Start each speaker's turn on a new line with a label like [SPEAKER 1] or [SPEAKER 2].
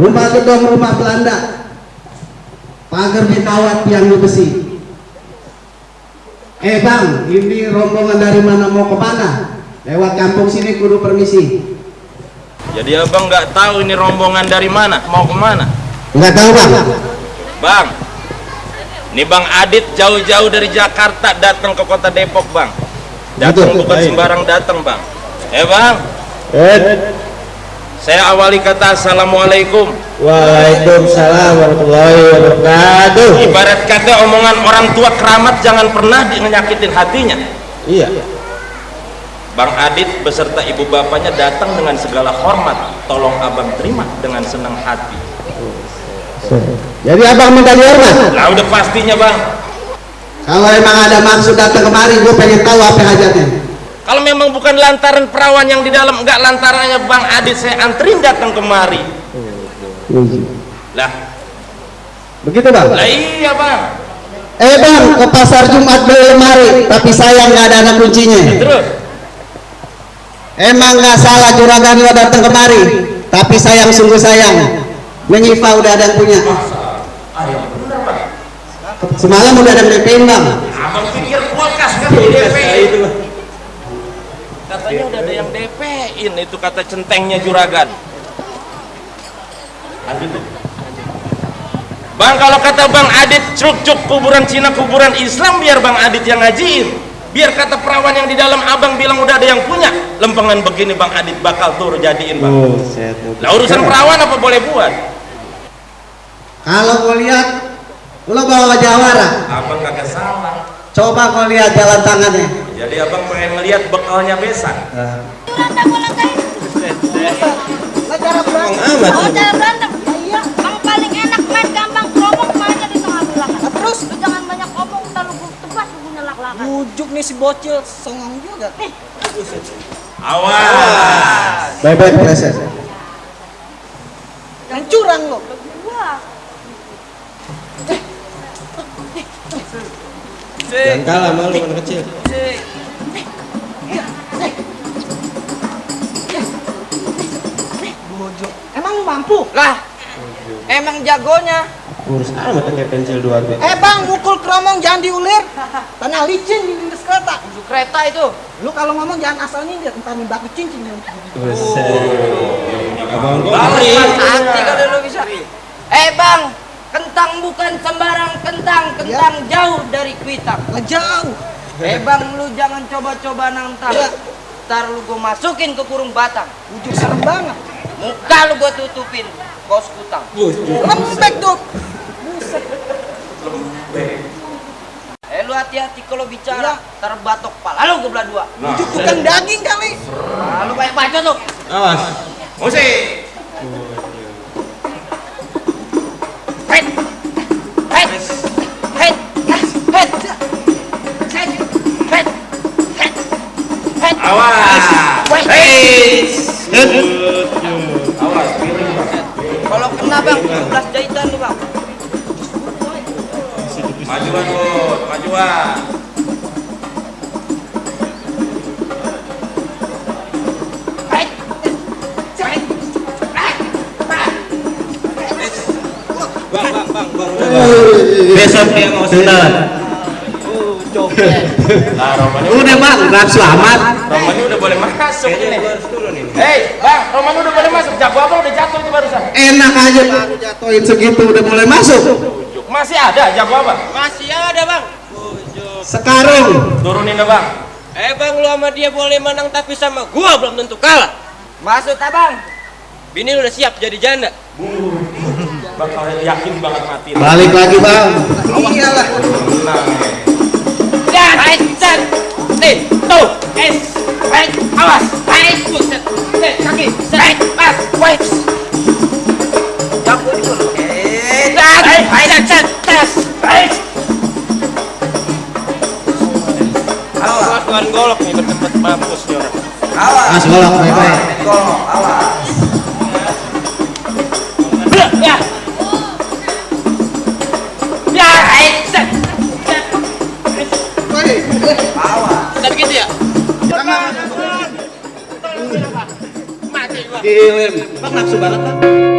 [SPEAKER 1] rumah gedung rumah Belanda. Pagar bekawat tiang besi. Eh bang ini rombongan dari mana mau ke mana? Lewat kampung sini kudu permisi.
[SPEAKER 2] Jadi abang nggak tahu ini rombongan dari mana, mau ke mana?
[SPEAKER 1] nggak tahu bang.
[SPEAKER 2] Bang, ini Bang Adit jauh-jauh dari Jakarta datang ke kota Depok Bang. Datang bukan sembarang datang Bang. Eh Bang,
[SPEAKER 1] eh
[SPEAKER 2] saya awali kata Assalamualaikum.
[SPEAKER 1] Waalaikumsalam warahmatullahi wabarakatuh
[SPEAKER 2] Ibarat kata omongan orang tua keramat jangan pernah di- nyakitin hatinya.
[SPEAKER 1] iya
[SPEAKER 2] Bang Adit beserta ibu bapaknya datang dengan segala hormat. Tolong abang terima dengan senang hati.
[SPEAKER 1] jadi abang minta dihormat
[SPEAKER 2] Lah udah pastinya Bang.
[SPEAKER 1] kalau emang ada maksud datang kemari gue pengen tahu apa hajatnya
[SPEAKER 2] Kalau memang bukan lantaran perawan yang di dalam, enggak lantarannya Bang Adit saya anterin datang kemari. Lah,
[SPEAKER 1] begitu bang?
[SPEAKER 2] Lah iya Bang.
[SPEAKER 1] eh bang ke pasar Jumat beli lemari tapi sayang nggak ada anak kuncinya.
[SPEAKER 2] Terus,
[SPEAKER 1] emang nggak salah juragan lo datang kemari tapi sayang sungguh sayang. Menyifa udah ada yang punya. Semalam udah ada yang bang.
[SPEAKER 2] Abang pikir kulkas kan? Di DP. Katanya udah ada yang DP-in itu kata centengnya juragan. Bang. Kalau kata Bang Adit cuk-cuk kuburan Cina kuburan Islam biar Bang Adit yang ngajiin. Biar kata perawan yang di dalam abang bilang udah ada yang punya. Lempengan begini Bang Adit bakal tur jadiin Bang. Lah urusan perawan apa boleh buat?
[SPEAKER 1] Kalau gue lihat lo bawa jawara.
[SPEAKER 2] Abang kagak salah.
[SPEAKER 1] Coba kau lihat jalan tangannya
[SPEAKER 2] jadi abang pengen ngeliat bekalnya besan
[SPEAKER 3] cara berantem. Oh, cara berantem. Iya. Yang paling enak main gampang keromong mainnya di tengah belakang. Terus lu jangan banyak omong, ntar lu tebas lu punya lak-lakan.
[SPEAKER 4] Bujuk nih si bocil, songong juga.
[SPEAKER 2] awas
[SPEAKER 1] baik-baik proses
[SPEAKER 4] Yang curang lo.
[SPEAKER 1] Jangan kalah malu anak kecil
[SPEAKER 4] Bujuk. Emang lu mampu?
[SPEAKER 5] Lah, emang jagonya.
[SPEAKER 1] urus amat pakai pensil dua B
[SPEAKER 4] Eh bang, mukul keromong jangan diulir. Tanah licin di lintas kereta.
[SPEAKER 5] Bujuk kereta itu.
[SPEAKER 4] Lu kalau ngomong jangan asal nyindir, entar nih baku cincin.
[SPEAKER 2] balik
[SPEAKER 5] Hati kalau lu bisa. Eh bang, kentang bukan sembarang kentang, kentang jauh dari kuitang.
[SPEAKER 4] Lah jauh.
[SPEAKER 5] Eh bang, lu jangan coba-coba nantang. Ntar lu gua masukin ke kurung batang.
[SPEAKER 4] Bujuk serem banget.
[SPEAKER 5] Muka lu gua tutupin, kau kutang.
[SPEAKER 4] Lembek tuh. Buset. Lembek.
[SPEAKER 5] Eh lu hati-hati kalau bicara iya. terbatok pala lu gua belah dua.
[SPEAKER 4] Nah. Itu iya. tukang daging kali.
[SPEAKER 5] Nah, lu banyak baca tuh.
[SPEAKER 1] Awas.
[SPEAKER 2] Musik.
[SPEAKER 5] Pet. Pet. Pet. Pet.
[SPEAKER 2] Awas.
[SPEAKER 5] Face! Face! Bang, 17 jahitan lu bang.
[SPEAKER 2] majuan bud majuan.
[SPEAKER 5] Head, head,
[SPEAKER 1] besok dia mau sunat
[SPEAKER 2] nah
[SPEAKER 1] udah bang rap selamat.
[SPEAKER 2] Romani udah boleh masuk ini. hei bang Romani udah boleh masuk. Jago abang udah jatuh itu barusan?
[SPEAKER 1] Enak aja baru jatuhin segitu udah mulai masuk.
[SPEAKER 2] Masih ada jago abang
[SPEAKER 5] Masih ada bang.
[SPEAKER 1] sekarang.
[SPEAKER 2] Turunin deh bang.
[SPEAKER 5] Eh bang, lu sama dia boleh menang tapi sama gua belum tentu kalah. Maksud abang? Bini lu udah siap jadi janda.
[SPEAKER 2] bakal yakin banget mati.
[SPEAKER 1] Balik lagi bang. Iyalah
[SPEAKER 2] golok nih bertempat mampus nih orang
[SPEAKER 1] mas golok baik-baik
[SPEAKER 5] Ya. Ya, right, set, set. Udah begitu ya?
[SPEAKER 1] Gilim. Bang nafsu banget bang.